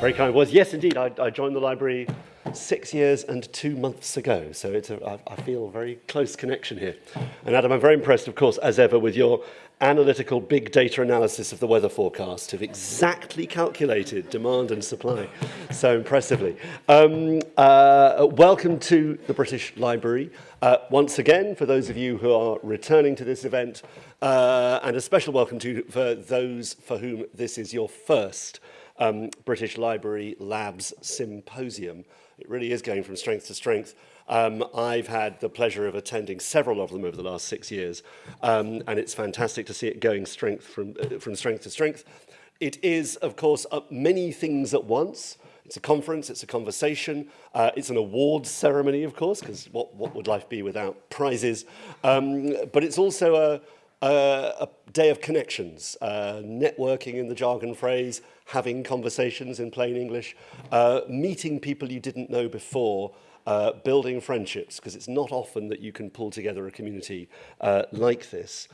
Very kind words. Yes, indeed. I, I joined the library six years and two months ago. So it's a, I, I feel a very close connection here. And Adam, I'm very impressed, of course, as ever, with your analytical big data analysis of the weather forecast. Have exactly calculated demand and supply so impressively. Um, uh, welcome to the British Library. Uh, once again, for those of you who are returning to this event, uh, and a special welcome to for those for whom this is your first um, British Library Labs Symposium. It really is going from strength to strength. Um, I've had the pleasure of attending several of them over the last six years, um, and it's fantastic to see it going strength from, uh, from strength to strength. It is, of course, uh, many things at once. It's a conference, it's a conversation, uh, it's an awards ceremony, of course, because what, what would life be without prizes? Um, but it's also a, a day of connections, uh, networking in the jargon phrase, having conversations in plain English, uh, meeting people you didn't know before, uh, building friendships, because it's not often that you can pull together a community uh, like this.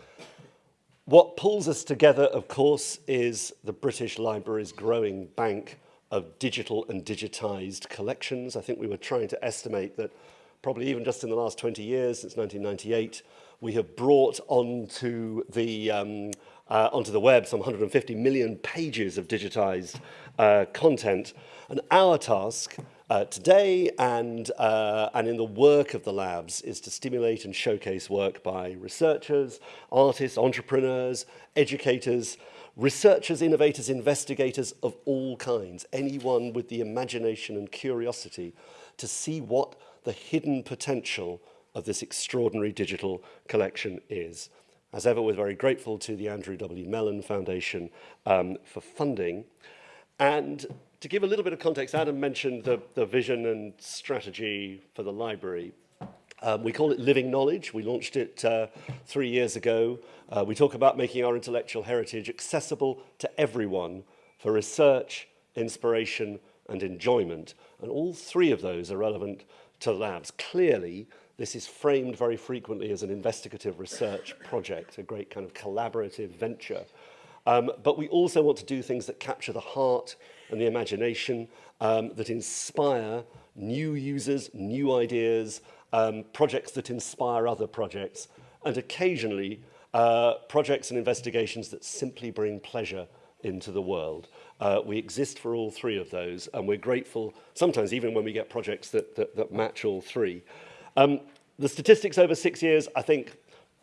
What pulls us together, of course, is the British Library's growing bank of digital and digitized collections. I think we were trying to estimate that probably even just in the last 20 years, since 1998, we have brought onto the, um, uh, onto the web some 150 million pages of digitized uh, content. And our task uh, today and, uh, and in the work of the labs is to stimulate and showcase work by researchers, artists, entrepreneurs, educators, researchers, innovators, investigators of all kinds, anyone with the imagination and curiosity to see what the hidden potential of this extraordinary digital collection is. As ever, we're very grateful to the Andrew W. Mellon Foundation um, for funding. And to give a little bit of context, Adam mentioned the, the vision and strategy for the library. Um, we call it Living Knowledge. We launched it uh, three years ago. Uh, we talk about making our intellectual heritage accessible to everyone for research, inspiration, and enjoyment. And all three of those are relevant to labs. Clearly, This is framed very frequently as an investigative research project, a great kind of collaborative venture. Um, but we also want to do things that capture the heart and the imagination, um, that inspire new users, new ideas, um, projects that inspire other projects, and occasionally uh, projects and investigations that simply bring pleasure into the world. Uh, we exist for all three of those, and we're grateful, sometimes even when we get projects that, that, that match all three. Um, the statistics over six years, I think,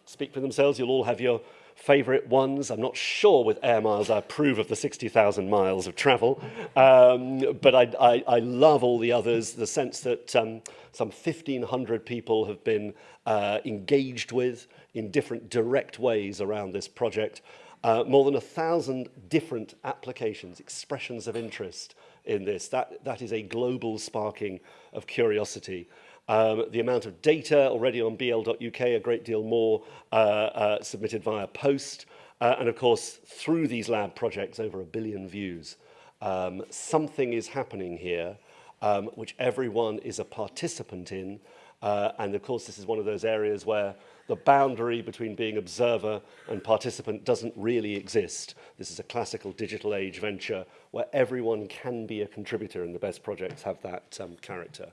speak for themselves. You'll all have your favourite ones. I'm not sure with air miles I approve of the 60,000 miles of travel, um, but I, I, I love all the others, the sense that um, some 1,500 people have been uh, engaged with in different direct ways around this project. Uh, more than a thousand different applications, expressions of interest in this. That, that is a global sparking of curiosity. Um, the amount of data already on bl.uk, a great deal more uh, uh, submitted via post. Uh, and of course, through these lab projects, over a billion views. Um, something is happening here, um, which everyone is a participant in. Uh, and of course, this is one of those areas where the boundary between being observer and participant doesn't really exist. This is a classical digital age venture where everyone can be a contributor and the best projects have that um, character.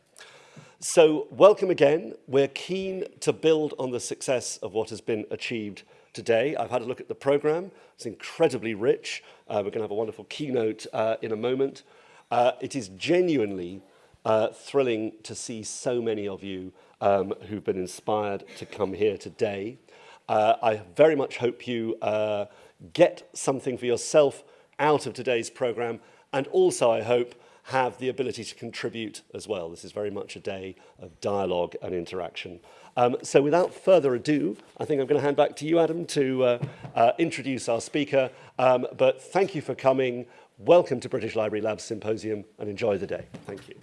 So welcome again. We're keen to build on the success of what has been achieved today. I've had a look at the program. It's incredibly rich. Uh, we're going to have a wonderful keynote uh, in a moment. Uh, it is genuinely uh, thrilling to see so many of you um, who've been inspired to come here today. Uh, I very much hope you uh, get something for yourself out of today's program and also I hope have the ability to contribute as well. This is very much a day of dialogue and interaction. Um, so without further ado, I think I'm going to hand back to you, Adam, to uh, uh, introduce our speaker. Um, but thank you for coming. Welcome to British Library Labs Symposium and enjoy the day. Thank you.